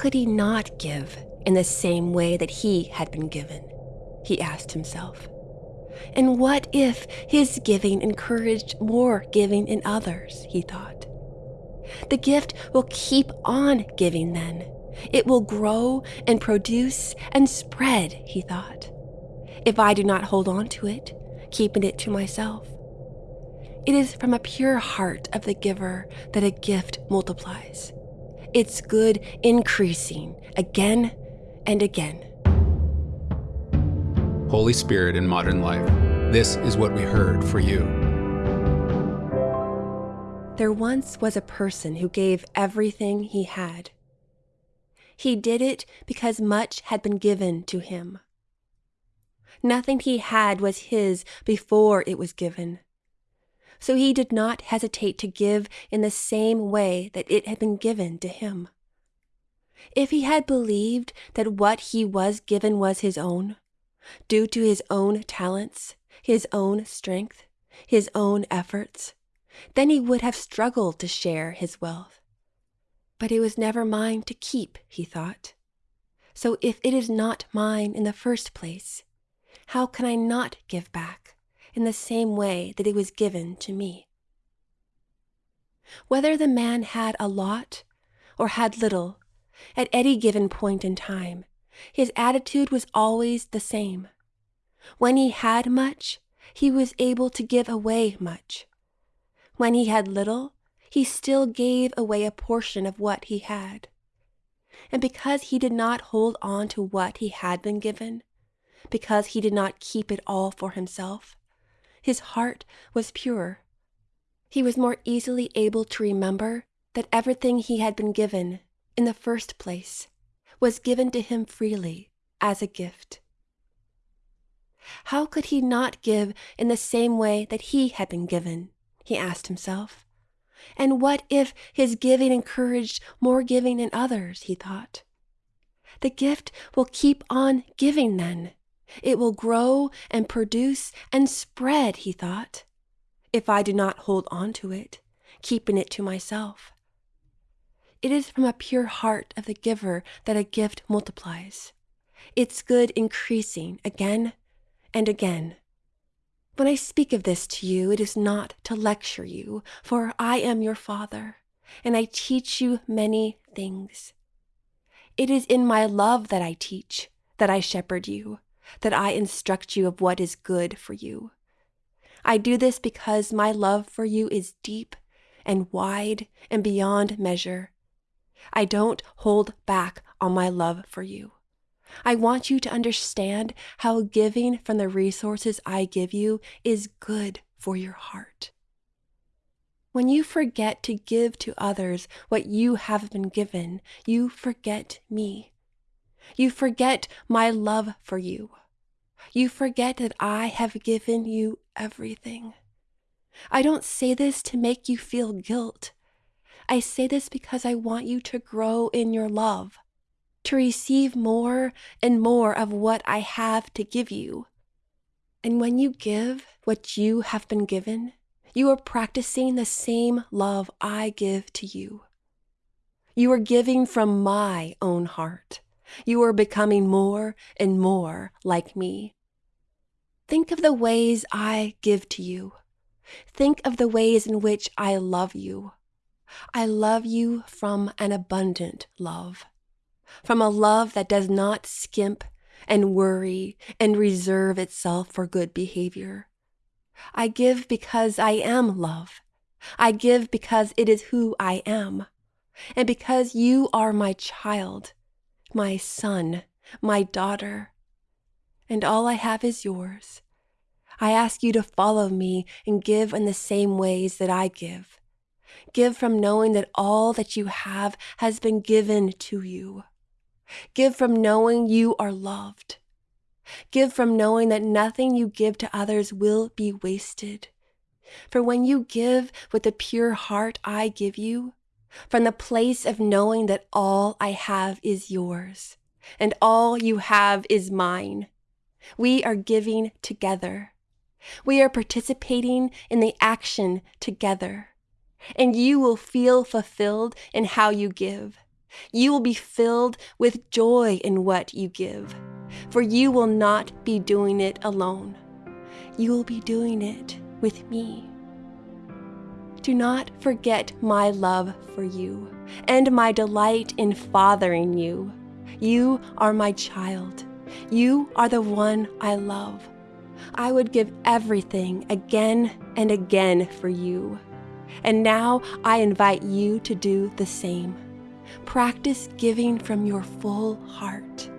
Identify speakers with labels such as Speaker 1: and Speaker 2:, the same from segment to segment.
Speaker 1: could he not give in the same way that he had been given? He asked himself. And what if his giving encouraged more giving in others? He thought. The gift will keep on giving then. It will grow and produce and spread, he thought, if I do not hold on to it, keeping it to myself. It is from a pure heart of the giver that a gift multiplies. Its good increasing again and again.
Speaker 2: Holy Spirit in modern life. This is what we heard for you.
Speaker 1: There once was a person who gave everything he had. He did it because much had been given to him. Nothing he had was his before it was given. So he did not hesitate to give in the same way that it had been given to him. If he had believed that what he was given was his own, due to his own talents, his own strength, his own efforts, then he would have struggled to share his wealth. But it was never mine to keep, he thought. So if it is not mine in the first place, how can I not give back in the same way that it was given to me? Whether the man had a lot or had little, at any given point in time, his attitude was always the same. When he had much, he was able to give away much. When he had little, he still gave away a portion of what he had. And because he did not hold on to what he had been given, because he did not keep it all for himself, his heart was pure. He was more easily able to remember that everything he had been given, in the first place, was given to him freely as a gift. How could he not give in the same way that he had been given? He asked himself. And what if his giving encouraged more giving in others? He thought. The gift will keep on giving then. It will grow and produce and spread, he thought, if I do not hold on to it, keeping it to myself. It is from a pure heart of the giver that a gift multiplies, its good increasing again and again. When I speak of this to you, it is not to lecture you, for I am your Father, and I teach you many things. It is in my love that I teach, that I shepherd you, that I instruct you of what is good for you. I do this because my love for you is deep and wide and beyond measure, I don't hold back on my love for you. I want you to understand how giving from the resources I give you is good for your heart. When you forget to give to others what you have been given, you forget me. You forget my love for you. You forget that I have given you everything. I don't say this to make you feel guilt. I say this because I want you to grow in your love, to receive more and more of what I have to give you. And when you give what you have been given, you are practicing the same love I give to you. You are giving from my own heart. You are becoming more and more like me. Think of the ways I give to you. Think of the ways in which I love you. I love you from an abundant love, from a love that does not skimp and worry and reserve itself for good behavior. I give because I am love. I give because it is who I am, and because you are my child, my son, my daughter, and all I have is yours. I ask you to follow me and give in the same ways that I give. Give from knowing that all that you have has been given to you. Give from knowing you are loved. Give from knowing that nothing you give to others will be wasted. For when you give with the pure heart I give you, from the place of knowing that all I have is yours, and all you have is mine, we are giving together. We are participating in the action together and you will feel fulfilled in how you give. You will be filled with joy in what you give, for you will not be doing it alone. You will be doing it with me. Do not forget my love for you and my delight in fathering you. You are my child. You are the one I love. I would give everything again and again for you. And now I invite you to do the same. Practice giving from your full heart.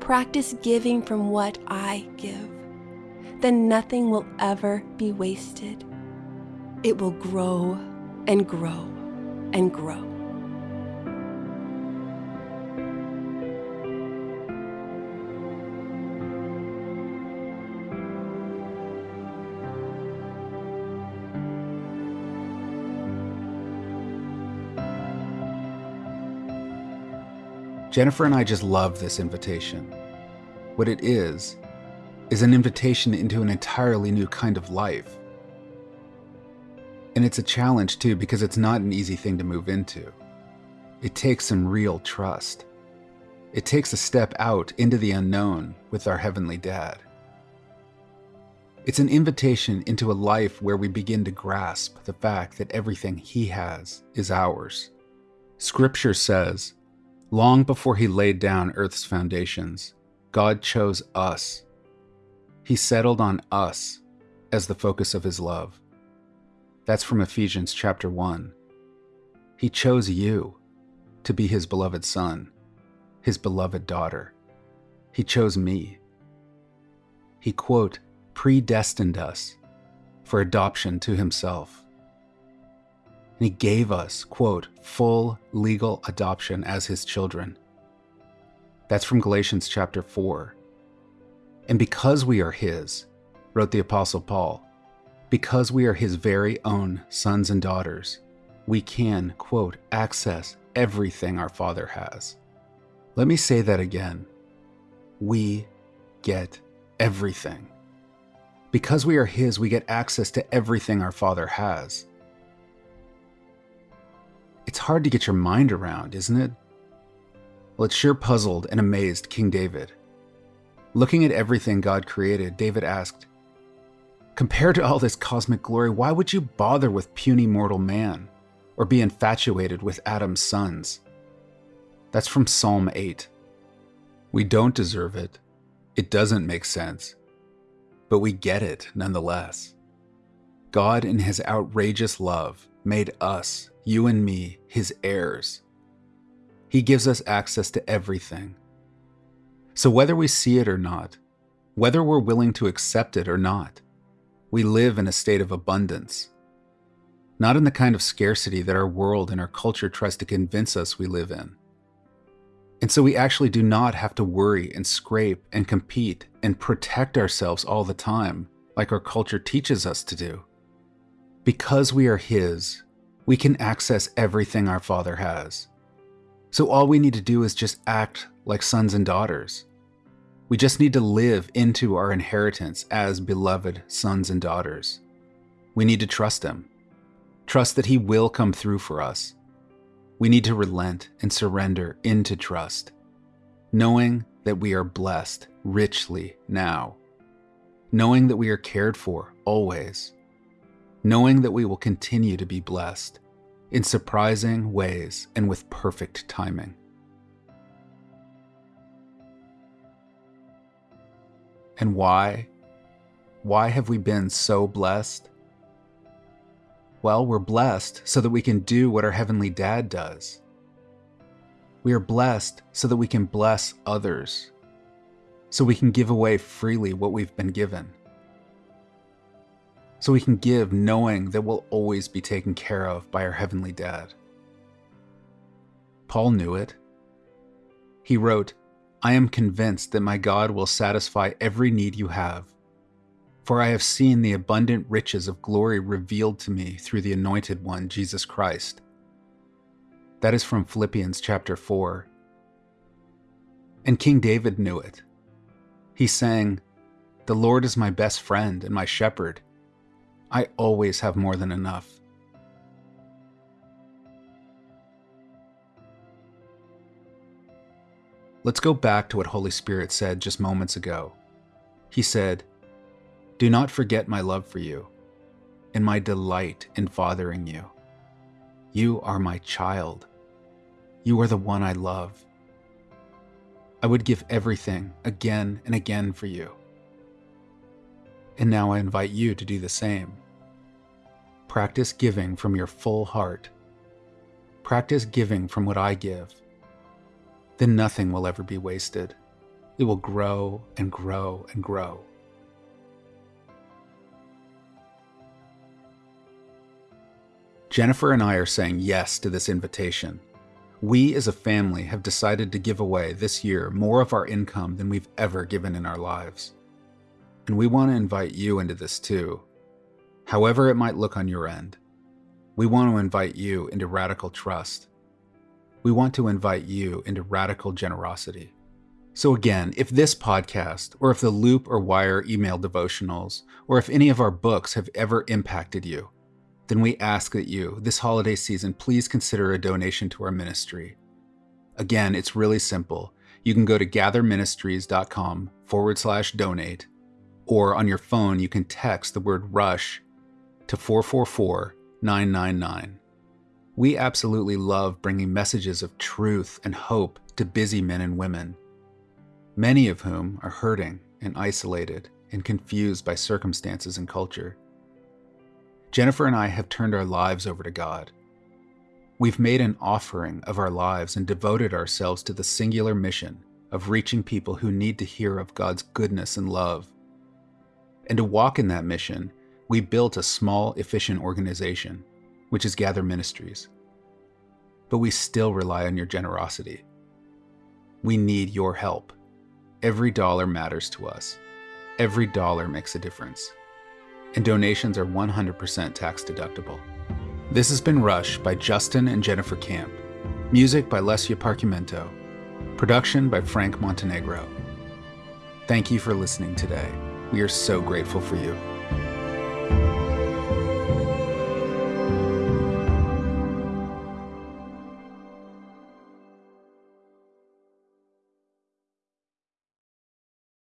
Speaker 1: Practice giving from what I give. Then nothing will ever be wasted. It will grow and grow and grow.
Speaker 2: Jennifer and I just love this invitation. What it is, is an invitation into an entirely new kind of life. And it's a challenge too, because it's not an easy thing to move into. It takes some real trust. It takes a step out into the unknown with our Heavenly Dad. It's an invitation into a life where we begin to grasp the fact that everything He has is ours. Scripture says, Long before he laid down Earth's foundations, God chose us. He settled on us as the focus of his love. That's from Ephesians chapter 1. He chose you to be his beloved son, his beloved daughter. He chose me. He, quote, predestined us for adoption to himself and he gave us, quote, full legal adoption as his children. That's from Galatians chapter 4. And because we are his, wrote the Apostle Paul, because we are his very own sons and daughters, we can, quote, access everything our Father has. Let me say that again. We get everything. Because we are his, we get access to everything our Father has. It's hard to get your mind around, isn't it? Well, it sure puzzled and amazed King David. Looking at everything God created, David asked, Compared to all this cosmic glory, why would you bother with puny mortal man or be infatuated with Adam's sons? That's from Psalm 8. We don't deserve it. It doesn't make sense. But we get it nonetheless. God, in his outrageous love, made us you and me, his heirs. He gives us access to everything. So whether we see it or not, whether we're willing to accept it or not, we live in a state of abundance. Not in the kind of scarcity that our world and our culture tries to convince us we live in. And so we actually do not have to worry and scrape and compete and protect ourselves all the time, like our culture teaches us to do. Because we are His, we can access everything our Father has. So all we need to do is just act like sons and daughters. We just need to live into our inheritance as beloved sons and daughters. We need to trust Him. Trust that He will come through for us. We need to relent and surrender into trust, knowing that we are blessed richly now, knowing that we are cared for always knowing that we will continue to be blessed in surprising ways and with perfect timing. And why? Why have we been so blessed? Well, we're blessed so that we can do what our Heavenly Dad does. We are blessed so that we can bless others, so we can give away freely what we've been given so we can give knowing that we'll always be taken care of by our Heavenly Dad. Paul knew it. He wrote, I am convinced that my God will satisfy every need you have, for I have seen the abundant riches of glory revealed to me through the Anointed One, Jesus Christ. That is from Philippians chapter 4. And King David knew it. He sang, The Lord is my best friend and my shepherd. I always have more than enough. Let's go back to what Holy Spirit said just moments ago. He said, Do not forget my love for you and my delight in fathering you. You are my child. You are the one I love. I would give everything again and again for you. And now I invite you to do the same. Practice giving from your full heart. Practice giving from what I give. Then nothing will ever be wasted. It will grow and grow and grow. Jennifer and I are saying yes to this invitation. We as a family have decided to give away this year more of our income than we've ever given in our lives. And we want to invite you into this too. However, it might look on your end, we want to invite you into radical trust. We want to invite you into radical generosity. So, again, if this podcast, or if the Loop or Wire email devotionals, or if any of our books have ever impacted you, then we ask that you, this holiday season, please consider a donation to our ministry. Again, it's really simple. You can go to gatherministries.com forward slash donate or on your phone, you can text the word rush to 444 999. We absolutely love bringing messages of truth and hope to busy men and women, many of whom are hurting and isolated and confused by circumstances and culture. Jennifer and I have turned our lives over to God. We've made an offering of our lives and devoted ourselves to the singular mission of reaching people who need to hear of God's goodness and love and to walk in that mission, we built a small, efficient organization, which is Gather Ministries. But we still rely on your generosity. We need your help. Every dollar matters to us. Every dollar makes a difference. And donations are 100% tax deductible. This has been Rush by Justin and Jennifer Camp. Music by Lesia Parchimento. Production by Frank Montenegro. Thank you for listening today. We are so grateful for you.